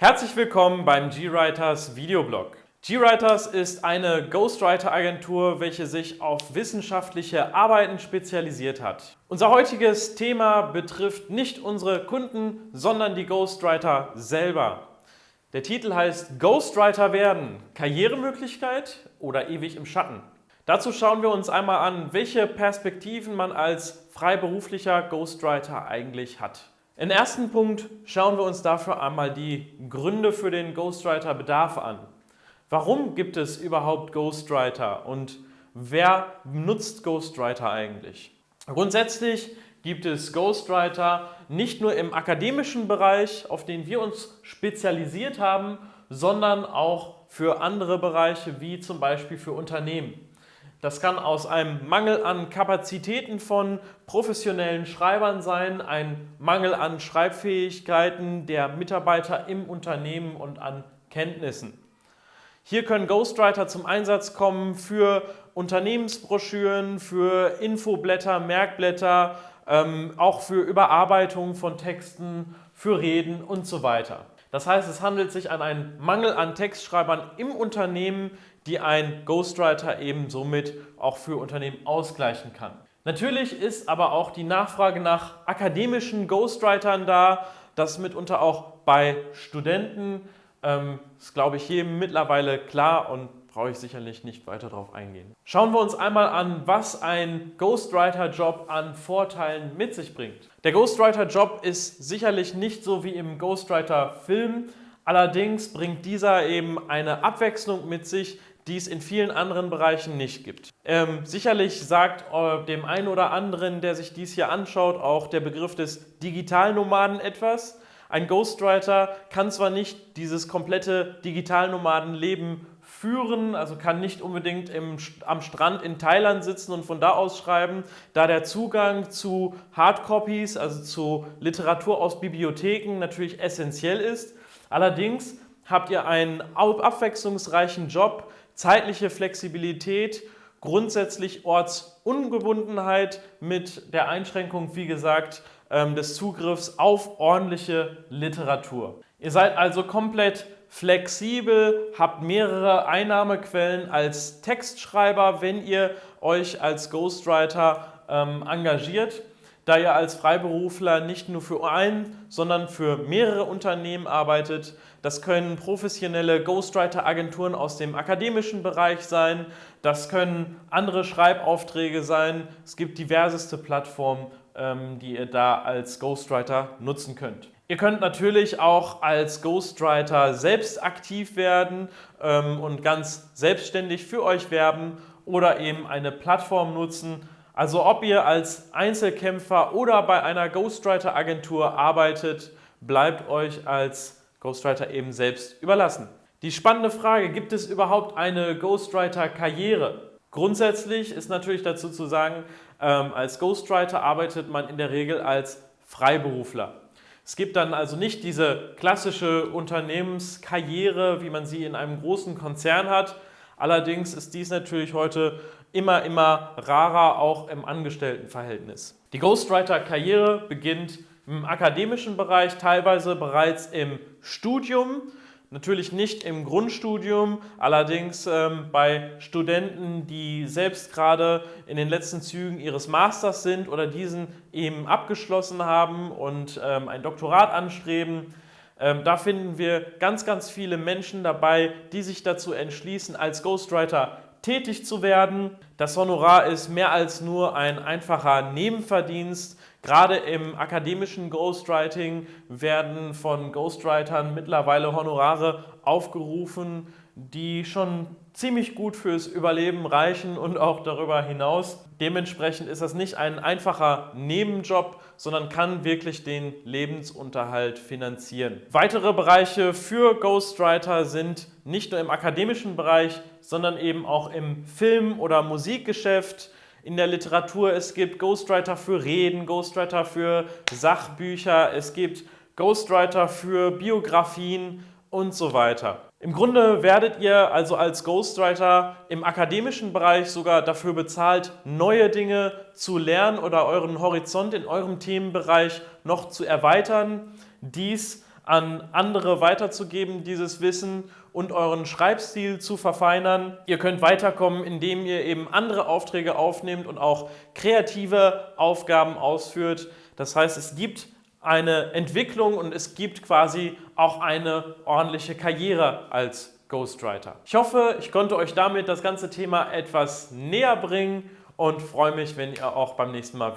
Herzlich willkommen beim GWriters Videoblog. GWriters ist eine Ghostwriter-Agentur, welche sich auf wissenschaftliche Arbeiten spezialisiert hat. Unser heutiges Thema betrifft nicht unsere Kunden, sondern die Ghostwriter selber. Der Titel heißt Ghostwriter werden, Karrieremöglichkeit oder ewig im Schatten. Dazu schauen wir uns einmal an, welche Perspektiven man als freiberuflicher Ghostwriter eigentlich hat. Im ersten Punkt schauen wir uns dafür einmal die Gründe für den Ghostwriter-Bedarf an. Warum gibt es überhaupt Ghostwriter und wer nutzt Ghostwriter eigentlich? Grundsätzlich gibt es Ghostwriter nicht nur im akademischen Bereich, auf den wir uns spezialisiert haben, sondern auch für andere Bereiche wie zum Beispiel für Unternehmen. Das kann aus einem Mangel an Kapazitäten von professionellen Schreibern sein, ein Mangel an Schreibfähigkeiten der Mitarbeiter im Unternehmen und an Kenntnissen. Hier können Ghostwriter zum Einsatz kommen für Unternehmensbroschüren, für Infoblätter, Merkblätter, ähm, auch für Überarbeitung von Texten, für Reden und so weiter. Das heißt, es handelt sich an einen Mangel an Textschreibern im Unternehmen, die ein Ghostwriter eben somit auch für Unternehmen ausgleichen kann. Natürlich ist aber auch die Nachfrage nach akademischen Ghostwritern da, das mitunter auch bei Studenten. Ähm, ist, glaube ich, jedem mittlerweile klar und brauche ich sicherlich nicht weiter darauf eingehen. Schauen wir uns einmal an, was ein Ghostwriter-Job an Vorteilen mit sich bringt. Der Ghostwriter-Job ist sicherlich nicht so wie im Ghostwriter-Film, allerdings bringt dieser eben eine Abwechslung mit sich, die es in vielen anderen Bereichen nicht gibt. Ähm, sicherlich sagt äh, dem einen oder anderen, der sich dies hier anschaut, auch der Begriff des Digitalnomaden etwas. Ein Ghostwriter kann zwar nicht dieses komplette Digitalnomadenleben führen, also kann nicht unbedingt im, am Strand in Thailand sitzen und von da aus schreiben, da der Zugang zu Hardcopies, also zu Literatur aus Bibliotheken natürlich essentiell ist. Allerdings habt ihr einen abwechslungsreichen Job, zeitliche Flexibilität, grundsätzlich Ortsungebundenheit mit der Einschränkung, wie gesagt, ähm, des Zugriffs auf ordentliche Literatur. Ihr seid also komplett flexibel, habt mehrere Einnahmequellen als Textschreiber, wenn ihr euch als Ghostwriter ähm, engagiert, da ihr als Freiberufler nicht nur für ein, sondern für mehrere Unternehmen arbeitet. Das können professionelle Ghostwriter-Agenturen aus dem akademischen Bereich sein, das können andere Schreibaufträge sein. Es gibt diverseste Plattformen, die ihr da als Ghostwriter nutzen könnt. Ihr könnt natürlich auch als Ghostwriter selbst aktiv werden ähm, und ganz selbstständig für euch werben oder eben eine Plattform nutzen. Also ob ihr als Einzelkämpfer oder bei einer Ghostwriter-Agentur arbeitet, bleibt euch als Ghostwriter eben selbst überlassen. Die spannende Frage, gibt es überhaupt eine Ghostwriter-Karriere? Grundsätzlich ist natürlich dazu zu sagen, ähm, als Ghostwriter arbeitet man in der Regel als Freiberufler. Es gibt dann also nicht diese klassische Unternehmenskarriere, wie man sie in einem großen Konzern hat. Allerdings ist dies natürlich heute immer, immer rarer, auch im Angestelltenverhältnis. Die Ghostwriter-Karriere beginnt im akademischen Bereich, teilweise bereits im Studium Natürlich nicht im Grundstudium, allerdings ähm, bei Studenten, die selbst gerade in den letzten Zügen ihres Masters sind oder diesen eben abgeschlossen haben und ähm, ein Doktorat anstreben. Ähm, da finden wir ganz, ganz viele Menschen dabei, die sich dazu entschließen, als Ghostwriter tätig zu werden. Das Honorar ist mehr als nur ein einfacher Nebenverdienst. Gerade im akademischen Ghostwriting werden von Ghostwritern mittlerweile Honorare aufgerufen, die schon ziemlich gut fürs Überleben reichen und auch darüber hinaus. Dementsprechend ist das nicht ein einfacher Nebenjob, sondern kann wirklich den Lebensunterhalt finanzieren. Weitere Bereiche für Ghostwriter sind nicht nur im akademischen Bereich, sondern eben auch im Film- oder Musikgeschäft, in der Literatur. Es gibt Ghostwriter für Reden, Ghostwriter für Sachbücher, es gibt Ghostwriter für Biografien und so weiter. Im Grunde werdet ihr also als Ghostwriter im akademischen Bereich sogar dafür bezahlt, neue Dinge zu lernen oder euren Horizont in eurem Themenbereich noch zu erweitern. Dies an andere weiterzugeben, dieses Wissen und euren Schreibstil zu verfeinern. Ihr könnt weiterkommen, indem ihr eben andere Aufträge aufnehmt und auch kreative Aufgaben ausführt. Das heißt, es gibt eine Entwicklung und es gibt quasi auch eine ordentliche Karriere als Ghostwriter. Ich hoffe, ich konnte euch damit das ganze Thema etwas näher bringen und freue mich, wenn ihr auch beim nächsten Mal wieder